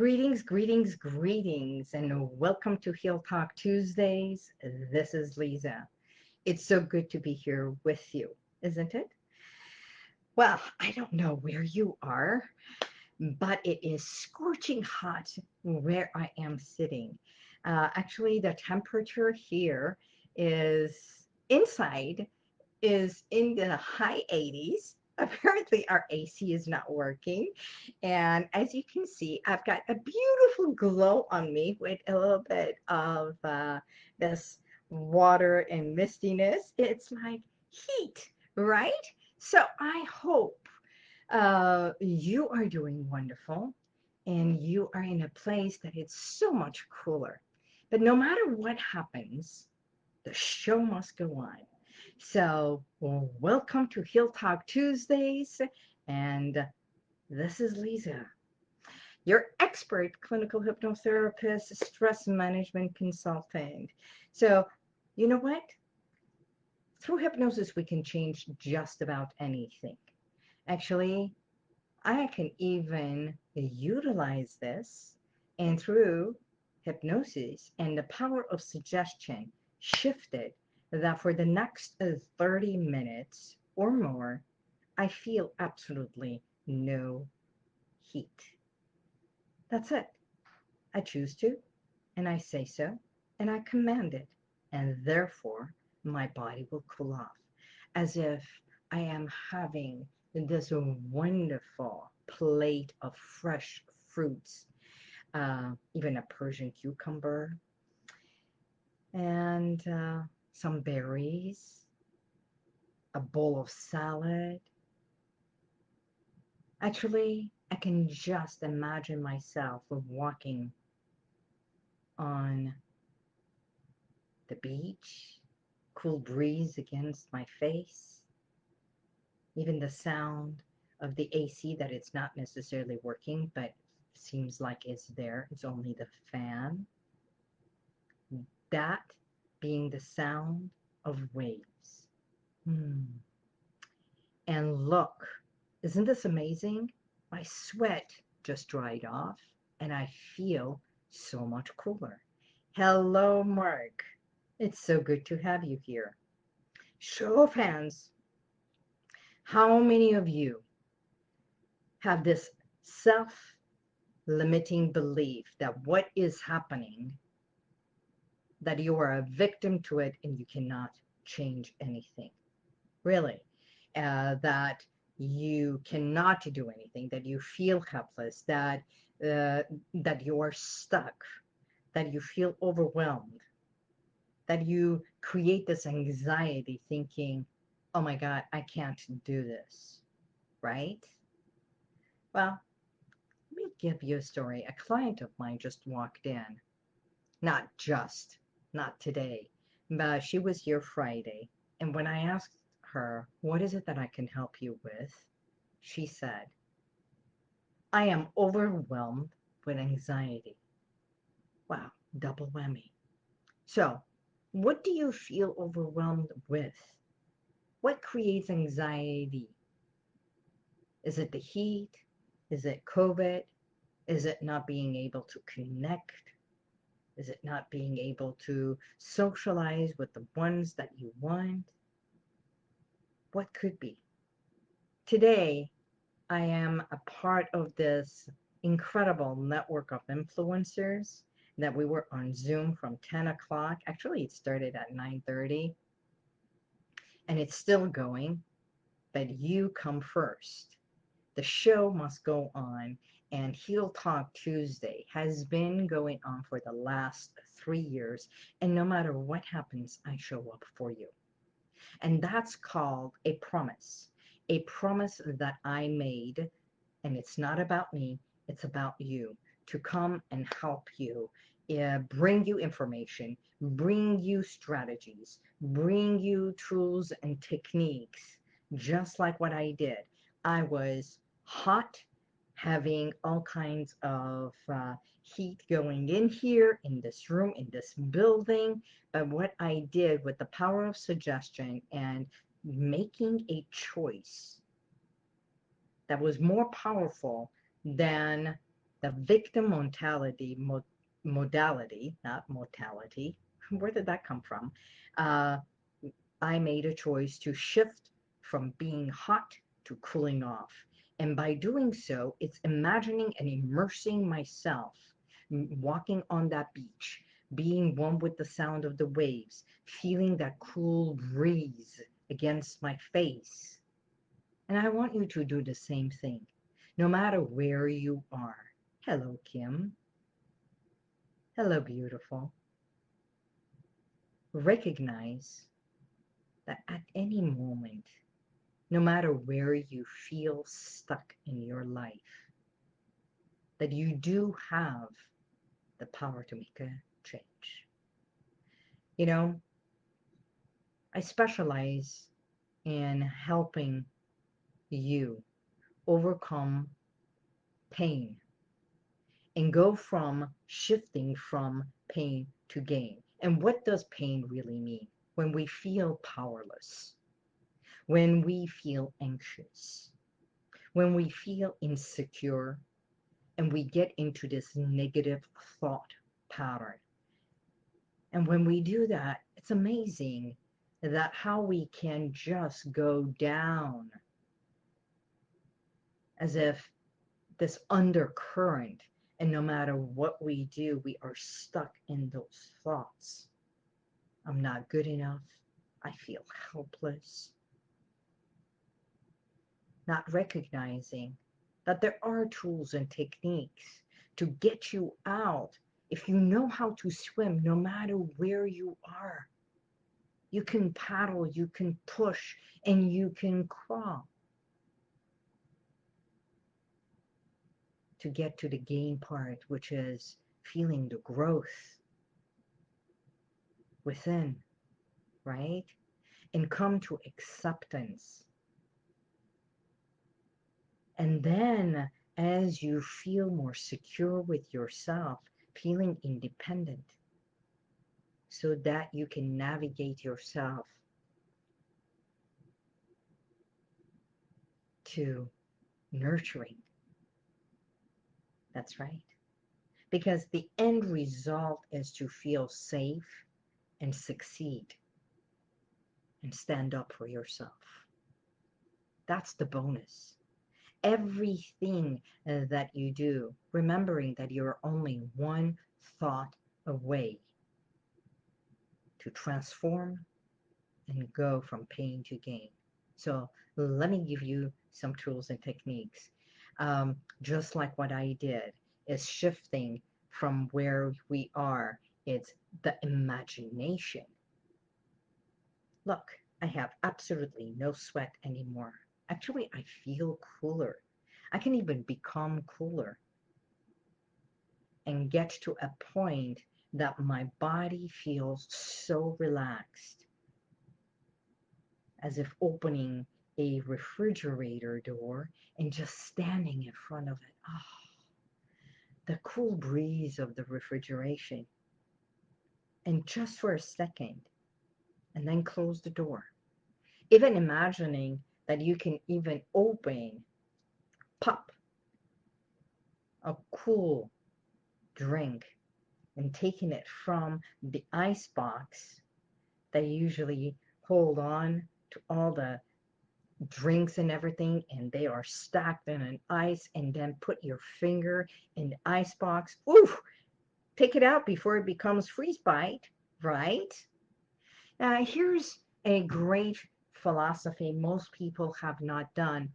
Greetings, greetings, greetings, and welcome to Heal Talk Tuesdays. This is Lisa. It's so good to be here with you, isn't it? Well, I don't know where you are, but it is scorching hot where I am sitting. Uh, actually, the temperature here is inside is in the high 80s apparently our AC is not working. And as you can see, I've got a beautiful glow on me with a little bit of uh, this water and mistiness. It's like heat, right? So I hope uh, you are doing wonderful and you are in a place that it's so much cooler. But no matter what happens, the show must go on. So, welcome to Heal Talk Tuesdays, and this is Lisa, your expert clinical hypnotherapist, stress management consultant. So, you know what? Through hypnosis, we can change just about anything. Actually, I can even utilize this and through hypnosis and the power of suggestion shifted that for the next uh, 30 minutes or more, I feel absolutely no heat. That's it. I choose to, and I say so, and I command it, and therefore my body will cool off as if I am having this wonderful plate of fresh fruits, uh, even a Persian cucumber, and uh, some berries, a bowl of salad. Actually, I can just imagine myself walking on the beach, cool breeze against my face, even the sound of the AC that it's not necessarily working, but seems like it's there. It's only the fan. That being the sound of waves. Hmm. And look, isn't this amazing? My sweat just dried off and I feel so much cooler. Hello, Mark. It's so good to have you here. Show of hands. How many of you have this self limiting belief that what is happening that you are a victim to it and you cannot change anything. Really. Uh, that you cannot do anything, that you feel helpless, that uh, that you are stuck, that you feel overwhelmed, that you create this anxiety thinking, oh my God, I can't do this, right? Well, let me give you a story. A client of mine just walked in. Not just, not today, but she was here Friday. And when I asked her, What is it that I can help you with? she said, I am overwhelmed with anxiety. Wow, double whammy. So, what do you feel overwhelmed with? What creates anxiety? Is it the heat? Is it COVID? Is it not being able to connect? Is it not being able to socialize with the ones that you want? What could be? Today, I am a part of this incredible network of influencers that we were on Zoom from 10 o'clock. Actually, it started at 9.30 and it's still going, but you come first. The show must go on and Heal Talk Tuesday has been going on for the last three years. And no matter what happens, I show up for you. And that's called a promise. A promise that I made. And it's not about me, it's about you to come and help you, uh, bring you information, bring you strategies, bring you tools and techniques, just like what I did. I was hot having all kinds of uh, heat going in here, in this room, in this building. But what I did with the power of suggestion and making a choice that was more powerful than the victim mentality, mo modality, not mortality. Where did that come from? Uh, I made a choice to shift from being hot to cooling off. And by doing so, it's imagining and immersing myself walking on that beach, being one with the sound of the waves, feeling that cool breeze against my face. And I want you to do the same thing, no matter where you are. Hello, Kim. Hello, beautiful. Recognize that at any moment, no matter where you feel stuck in your life, that you do have the power to make a change. You know, I specialize in helping you overcome pain and go from shifting from pain to gain. And what does pain really mean? When we feel powerless, when we feel anxious, when we feel insecure, and we get into this negative thought pattern. And when we do that, it's amazing that how we can just go down as if this undercurrent and no matter what we do we are stuck in those thoughts. I'm not good enough. I feel helpless not recognizing that there are tools and techniques to get you out if you know how to swim no matter where you are you can paddle, you can push, and you can crawl to get to the gain part, which is feeling the growth within, right? And come to acceptance. And then as you feel more secure with yourself, feeling independent, so that you can navigate yourself to nurturing. That's right. Because the end result is to feel safe and succeed and stand up for yourself. That's the bonus. Everything uh, that you do, remembering that you're only one thought away to transform and go from pain to gain. So let me give you some tools and techniques. Um, just like what I did is shifting from where we are. It's the imagination. Look, I have absolutely no sweat anymore. Actually, I feel cooler. I can even become cooler and get to a point that my body feels so relaxed as if opening a refrigerator door and just standing in front of it. Oh, the cool breeze of the refrigeration. And just for a second, and then close the door. Even imagining that you can even open, pop, a cool drink and taking it from the ice box they usually hold on to all the drinks and everything and they are stacked in an ice and then put your finger in the ice box. Ooh take it out before it becomes freeze bite right? Now here's a great philosophy most people have not done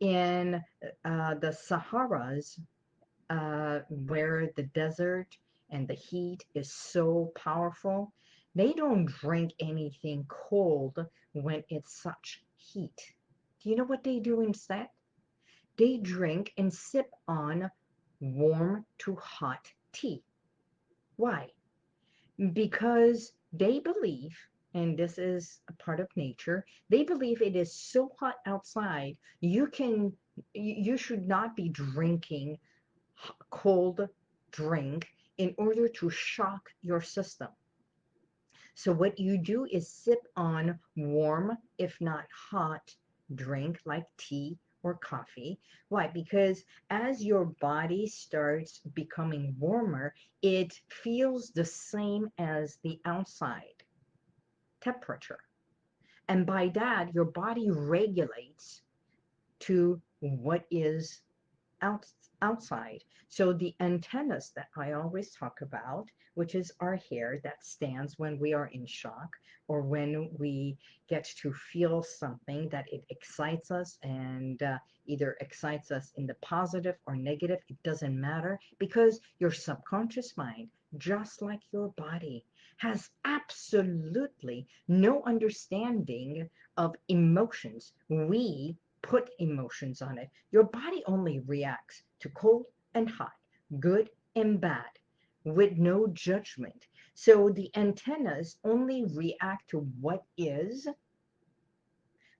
in uh, the Saharas uh, where the desert and the heat is so powerful, they don't drink anything cold when it's such heat. Do you know what they do instead? They drink and sip on warm to hot tea. Why? Because they believe, and this is a part of nature, they believe it is so hot outside, you can, you should not be drinking cold drink in order to shock your system. So what you do is sip on warm, if not hot, drink like tea or coffee. Why? Because as your body starts becoming warmer, it feels the same as the outside temperature. And by that, your body regulates to what is out, outside. So the antennas that I always talk about, which is our hair that stands when we are in shock or when we get to feel something that it excites us and uh, either excites us in the positive or negative, it doesn't matter because your subconscious mind, just like your body, has absolutely no understanding of emotions. We put emotions on it. Your body only reacts to cold and hot, good and bad, with no judgment. So the antennas only react to what is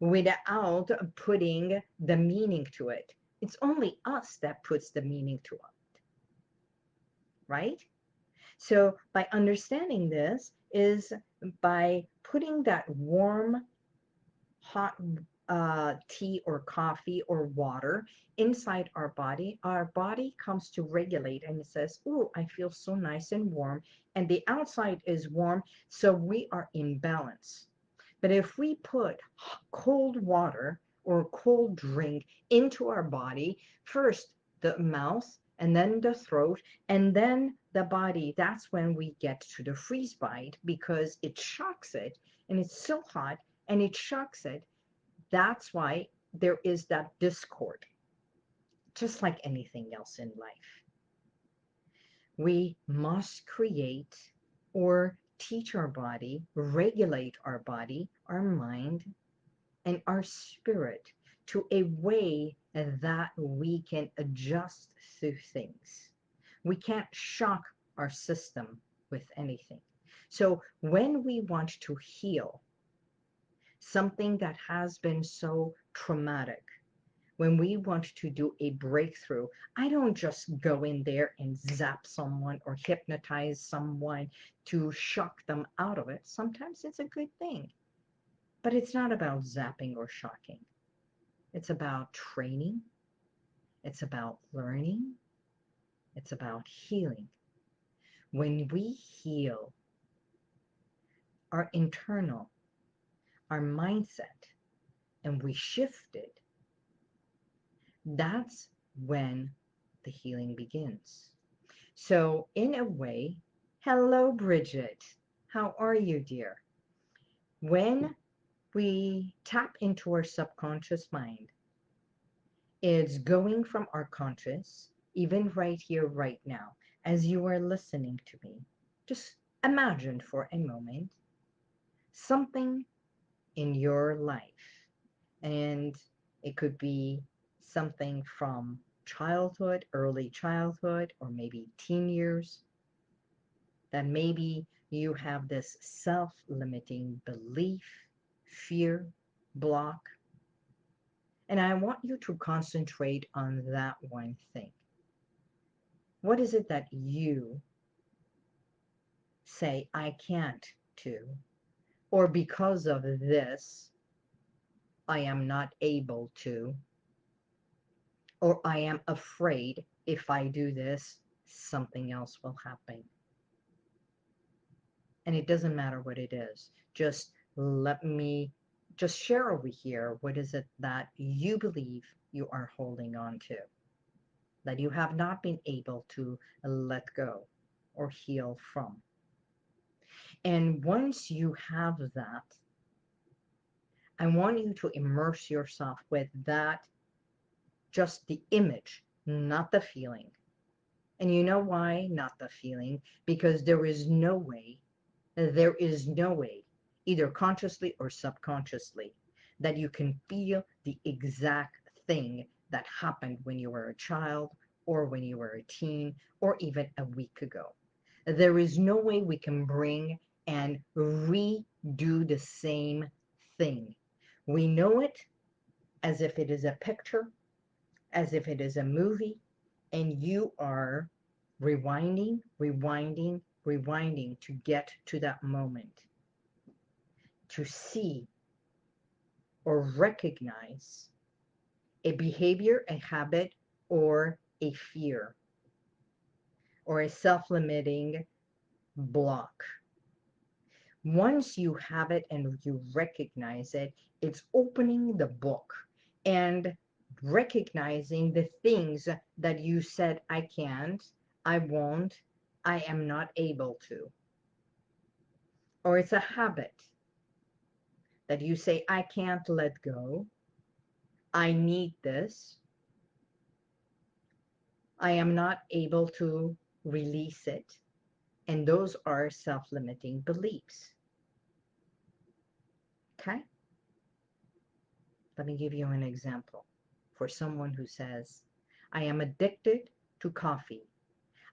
without putting the meaning to it. It's only us that puts the meaning to it. Right? So by understanding this is by putting that warm, hot uh, tea or coffee or water inside our body, our body comes to regulate and it says, Oh, I feel so nice and warm. And the outside is warm, so we are in balance. But if we put cold water or cold drink into our body, first the mouth and then the throat and then the body, that's when we get to the freeze bite because it shocks it and it's so hot and it shocks it that's why there is that discord, just like anything else in life. We must create or teach our body, regulate our body, our mind, and our spirit to a way that we can adjust through things. We can't shock our system with anything. So when we want to heal, something that has been so traumatic. When we want to do a breakthrough, I don't just go in there and zap someone or hypnotize someone to shock them out of it. Sometimes it's a good thing, but it's not about zapping or shocking. It's about training. It's about learning. It's about healing. When we heal our internal our mindset and we shift it, that's when the healing begins. So, in a way, hello, Bridget. How are you, dear? When we tap into our subconscious mind, it's going from our conscious, even right here, right now, as you are listening to me. Just imagine for a moment something in your life. And it could be something from childhood, early childhood, or maybe teen years, that maybe you have this self limiting belief, fear, block. And I want you to concentrate on that one thing. What is it that you say, I can't do? or because of this, I am not able to, or I am afraid if I do this, something else will happen. And it doesn't matter what it is. Just let me just share over here what is it that you believe you are holding on to, that you have not been able to let go or heal from. And once you have that, I want you to immerse yourself with that, just the image, not the feeling. And you know why not the feeling? Because there is no way, there is no way, either consciously or subconsciously, that you can feel the exact thing that happened when you were a child or when you were a teen or even a week ago. There is no way we can bring and redo the same thing. We know it as if it is a picture, as if it is a movie, and you are rewinding, rewinding, rewinding to get to that moment, to see or recognize a behavior, a habit, or a fear, or a self-limiting block. Once you have it and you recognize it, it's opening the book and recognizing the things that you said, I can't, I won't, I am not able to. Or it's a habit that you say, I can't let go. I need this. I am not able to release it. And those are self-limiting beliefs. Okay? Let me give you an example for someone who says, I am addicted to coffee.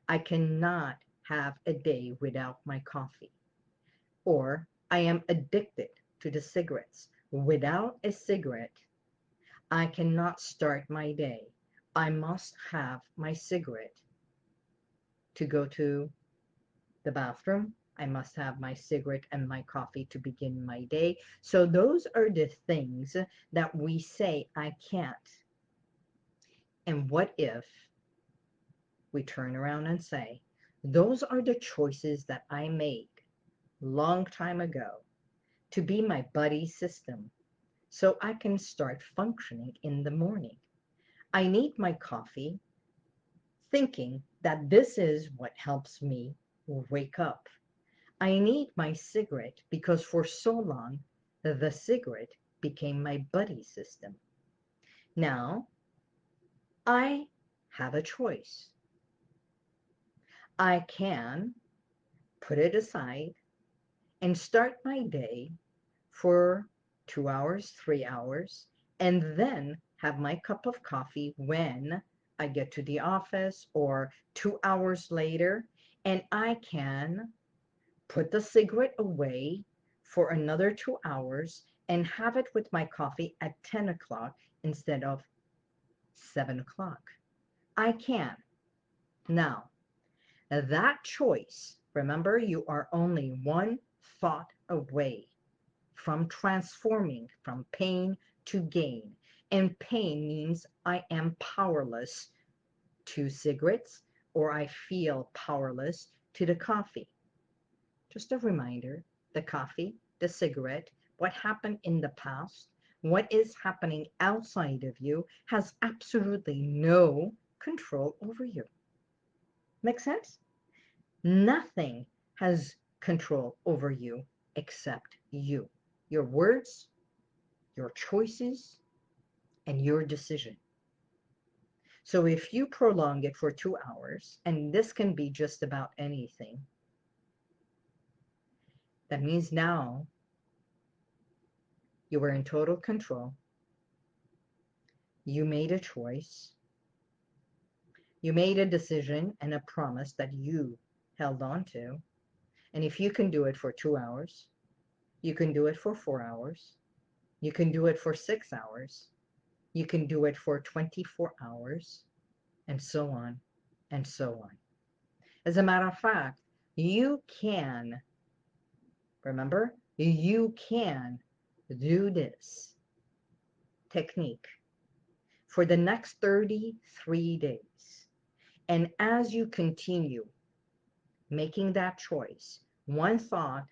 I cannot have a day without my coffee. Or I am addicted to the cigarettes. Without a cigarette, I cannot start my day. I must have my cigarette to go to the bathroom. I must have my cigarette and my coffee to begin my day. So those are the things that we say, I can't. And what if we turn around and say, those are the choices that I made long time ago to be my buddy system so I can start functioning in the morning. I need my coffee thinking that this is what helps me wake up. I need my cigarette because for so long the cigarette became my buddy system. Now I have a choice. I can put it aside and start my day for two hours, three hours, and then have my cup of coffee when I get to the office or two hours later, and I can put the cigarette away for another two hours and have it with my coffee at 10 o'clock instead of 7 o'clock. I can. Now, that choice, remember, you are only one thought away from transforming from pain to gain. And pain means I am powerless to cigarettes or I feel powerless to the coffee. Just a reminder, the coffee, the cigarette, what happened in the past, what is happening outside of you has absolutely no control over you. Make sense? Nothing has control over you except you your words, your choices, and your decision. So if you prolong it for two hours, and this can be just about anything, that means now you were in total control. You made a choice. You made a decision and a promise that you held on to. And if you can do it for two hours, you can do it for four hours. You can do it for six hours. You can do it for 24 hours, and so on and so on. As a matter of fact, you can, remember, you can do this technique for the next 33 days. And as you continue making that choice, one thought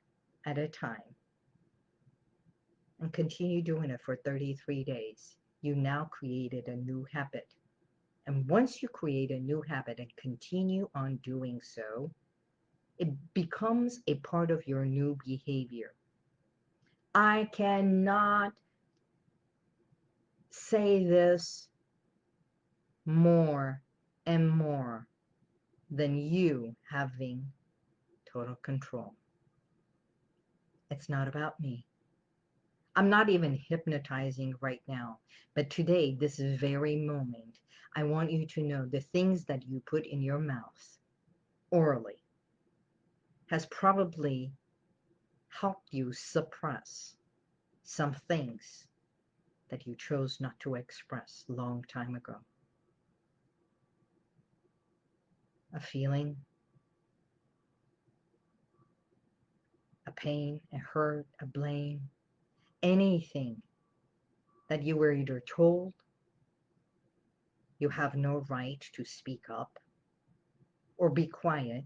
at a time, and continue doing it for 33 days, you now created a new habit. And once you create a new habit and continue on doing so, it becomes a part of your new behavior. I cannot say this more and more than you having total control. It's not about me. I'm not even hypnotizing right now, but today, this very moment, I want you to know the things that you put in your mouth orally has probably helped you suppress some things that you chose not to express long time ago. A feeling, a pain, a hurt, a blame, anything that you were either told You have no right to speak up or be quiet,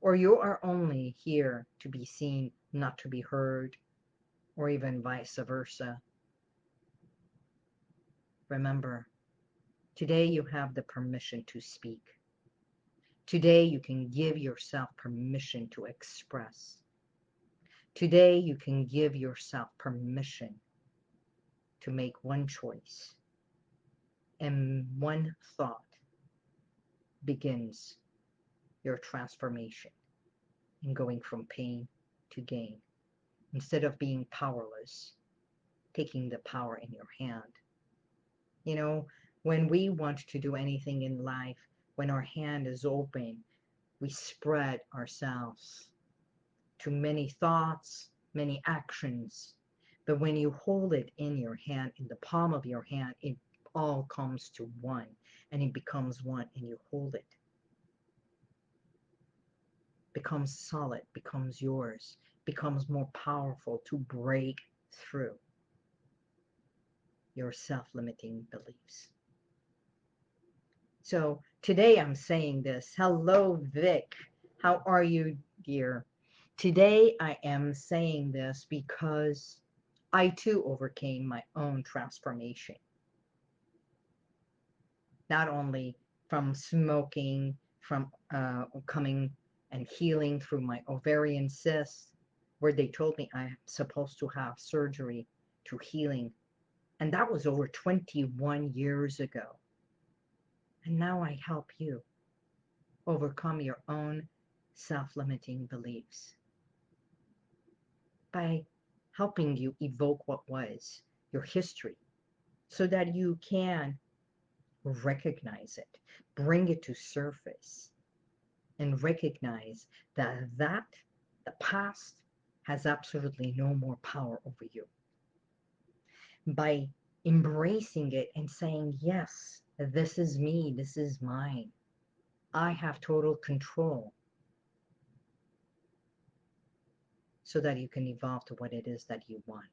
or you are only here to be seen, not to be heard, or even vice versa. Remember, today you have the permission to speak. Today you can give yourself permission to express. Today you can give yourself permission to make one choice and one thought begins your transformation in going from pain to gain. Instead of being powerless, taking the power in your hand. You know, when we want to do anything in life, when our hand is open, we spread ourselves to many thoughts, many actions. But when you hold it in your hand, in the palm of your hand, it all comes to one and it becomes one and you hold it. Becomes solid, becomes yours, becomes more powerful to break through your self-limiting beliefs. So today I'm saying this. Hello, Vic. How are you, dear? Today I am saying this because I too overcame my own transformation not only from smoking, from uh, coming and healing through my ovarian cysts, where they told me I'm supposed to have surgery to healing. And that was over 21 years ago. And now I help you overcome your own self-limiting beliefs by helping you evoke what was your history so that you can recognize it, bring it to surface, and recognize that that, the past, has absolutely no more power over you. By embracing it and saying, yes, this is me, this is mine. I have total control. So that you can evolve to what it is that you want.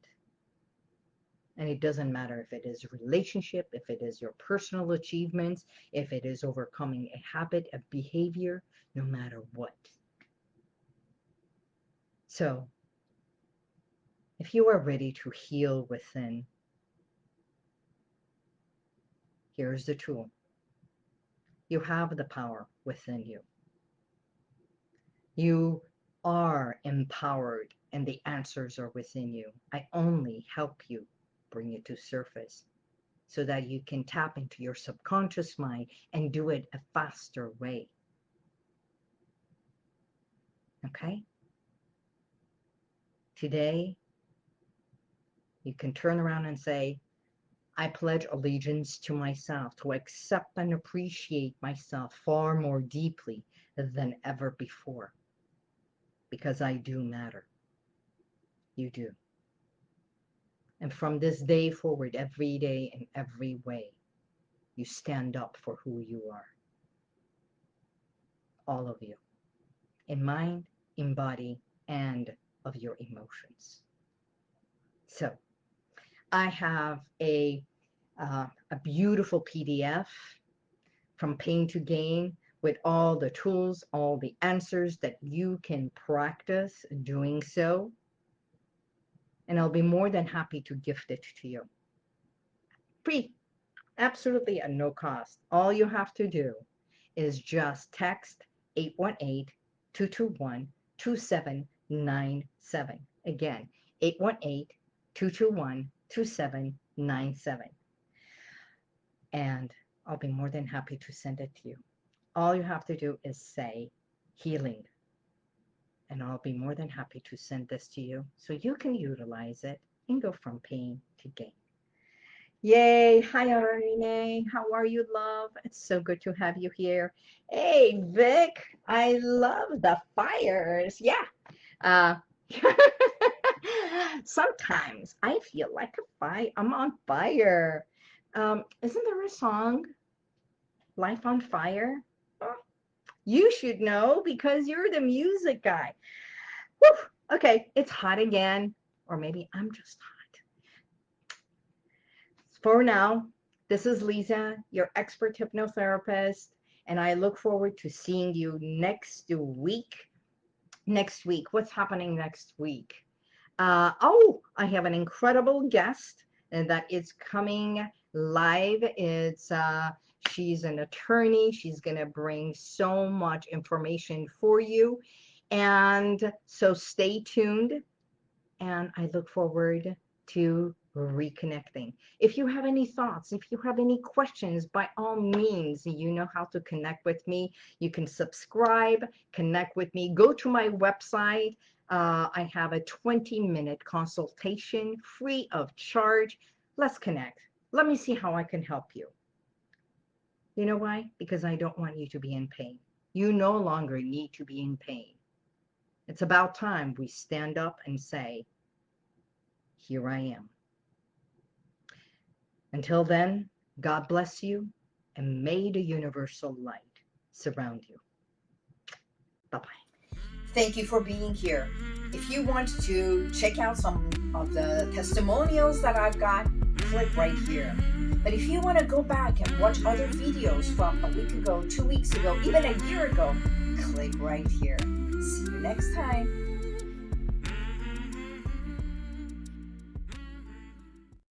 And it doesn't matter if it is relationship, if it is your personal achievements, if it is overcoming a habit, a behavior, no matter what. So, if you are ready to heal within, here's the tool. You have the power within you. You are empowered and the answers are within you. I only help you bring it to surface so that you can tap into your subconscious mind and do it a faster way. Okay? Today, you can turn around and say, I pledge allegiance to myself, to accept and appreciate myself far more deeply than ever before. Because I do matter. You do. And from this day forward, every day in every way, you stand up for who you are. All of you. In mind, in body, and of your emotions. So, I have a, uh, a beautiful PDF from Pain to Gain with all the tools, all the answers that you can practice doing so and I'll be more than happy to gift it to you. Free, absolutely at no cost. All you have to do is just text 818-221-2797. Again, 818-221-2797. And I'll be more than happy to send it to you. All you have to do is say healing and I'll be more than happy to send this to you so you can utilize it and go from pain to gain. Yay! Hi, Arne. How are you, love? It's so good to have you here. Hey, Vic. I love the fires. Yeah. Uh, sometimes I feel like a fire. I'm on fire. Um, isn't there a song? Life on Fire? You should know because you're the music guy. Whew, okay, it's hot again. Or maybe I'm just hot. For now, This is Lisa, your expert hypnotherapist, and I look forward to seeing you next week. Next week, what's happening next week? Uh, oh, I have an incredible guest that is coming live. It's uh, she's an attorney. She's going to bring so much information for you. And so stay tuned. And I look forward to reconnecting. If you have any thoughts, if you have any questions, by all means, you know how to connect with me. You can subscribe, connect with me, go to my website. Uh, I have a 20 minute consultation free of charge. Let's connect. Let me see how I can help you. You know why? Because I don't want you to be in pain. You no longer need to be in pain. It's about time we stand up and say, here I am. Until then, God bless you and may the universal light surround you. Bye-bye. Thank you for being here. If you want to check out some of the testimonials that I've got, click right here. But if you want to go back and watch other videos from a week ago, two weeks ago, even a year ago, click right here. See you next time.